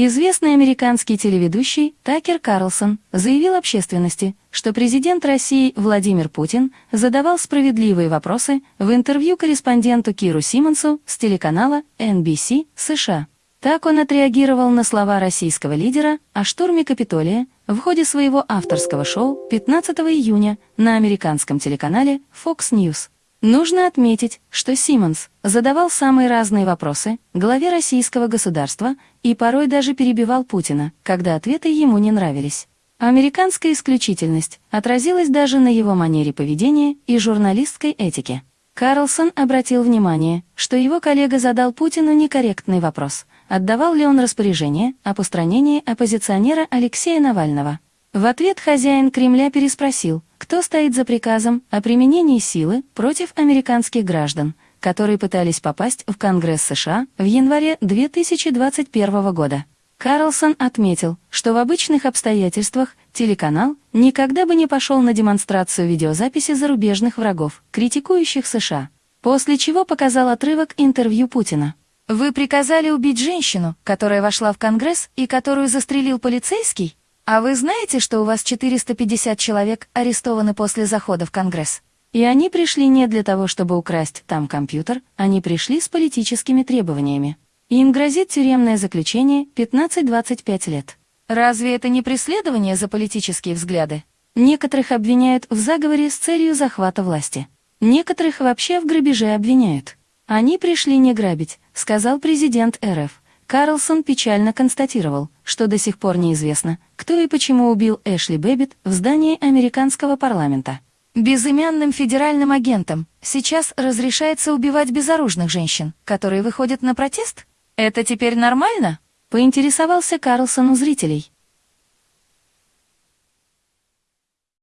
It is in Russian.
Известный американский телеведущий Такер Карлсон заявил общественности, что президент России Владимир Путин задавал справедливые вопросы в интервью корреспонденту Киру Симонсу с телеканала NBC США. Так он отреагировал на слова российского лидера о штурме Капитолия в ходе своего авторского шоу 15 июня на американском телеканале Fox News. Нужно отметить, что Симмонс задавал самые разные вопросы главе российского государства и порой даже перебивал Путина, когда ответы ему не нравились. Американская исключительность отразилась даже на его манере поведения и журналистской этике. Карлсон обратил внимание, что его коллега задал Путину некорректный вопрос, отдавал ли он распоряжение о постранении оппозиционера Алексея Навального. В ответ хозяин Кремля переспросил, кто стоит за приказом о применении силы против американских граждан, которые пытались попасть в Конгресс США в январе 2021 года. Карлсон отметил, что в обычных обстоятельствах телеканал никогда бы не пошел на демонстрацию видеозаписи зарубежных врагов, критикующих США, после чего показал отрывок интервью Путина. «Вы приказали убить женщину, которая вошла в Конгресс и которую застрелил полицейский?» А вы знаете, что у вас 450 человек арестованы после захода в Конгресс? И они пришли не для того, чтобы украсть там компьютер, они пришли с политическими требованиями. Им грозит тюремное заключение 15-25 лет. Разве это не преследование за политические взгляды? Некоторых обвиняют в заговоре с целью захвата власти. Некоторых вообще в грабеже обвиняют. Они пришли не грабить, сказал президент РФ. Карлсон печально констатировал, что до сих пор неизвестно, кто и почему убил Эшли Бэббит в здании американского парламента. Безымянным федеральным агентам сейчас разрешается убивать безоружных женщин, которые выходят на протест? Это теперь нормально? Поинтересовался Карлсон у зрителей.